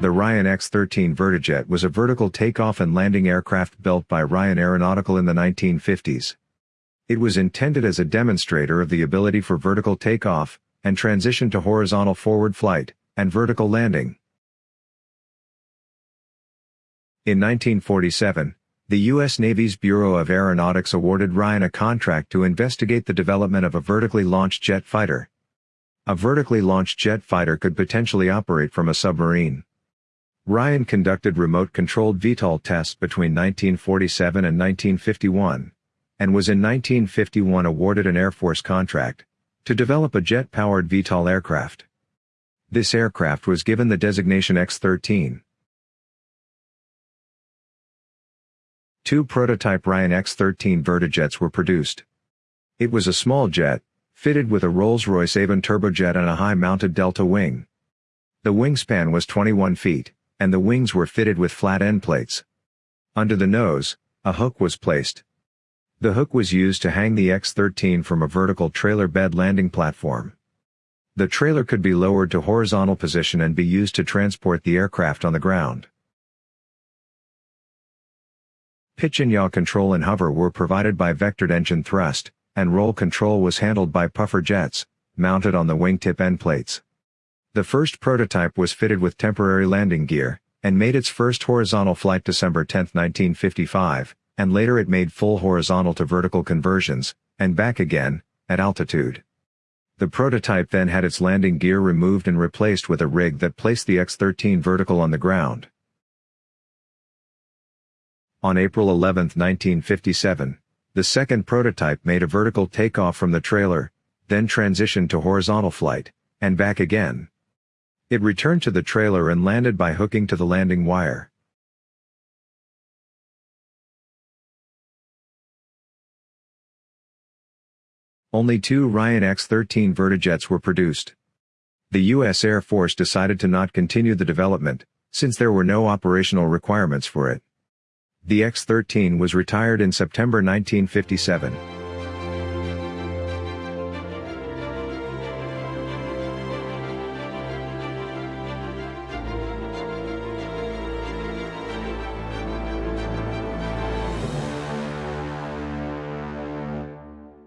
The Ryan X-13 Vertijet was a vertical takeoff and landing aircraft built by Ryan Aeronautical in the 1950s. It was intended as a demonstrator of the ability for vertical takeoff, and transition to horizontal forward flight, and vertical landing. In 1947, the U.S. Navy's Bureau of Aeronautics awarded Ryan a contract to investigate the development of a vertically launched jet fighter. A vertically launched jet fighter could potentially operate from a submarine. Ryan conducted remote-controlled VTOL tests between 1947 and 1951, and was in 1951 awarded an Air Force contract to develop a jet-powered VTOL aircraft. This aircraft was given the designation X-13. Two prototype Ryan X-13 Vertijets were produced. It was a small jet, fitted with a Rolls-Royce Avon turbojet and a high-mounted delta wing. The wingspan was 21 feet, and the wings were fitted with flat end plates. Under the nose, a hook was placed. The hook was used to hang the X-13 from a vertical trailer bed landing platform. The trailer could be lowered to horizontal position and be used to transport the aircraft on the ground. Pitch and yaw control and hover were provided by vectored engine thrust, and roll control was handled by puffer jets, mounted on the wingtip end plates. The first prototype was fitted with temporary landing gear, and made its first horizontal flight December 10, 1955, and later it made full horizontal to vertical conversions, and back again, at altitude. The prototype then had its landing gear removed and replaced with a rig that placed the X-13 vertical on the ground. On April 11, 1957, the second prototype made a vertical takeoff from the trailer, then transitioned to horizontal flight, and back again. It returned to the trailer and landed by hooking to the landing wire. Only two Ryan X-13 Vertijets were produced. The U.S. Air Force decided to not continue the development, since there were no operational requirements for it. The X-13 was retired in September 1957.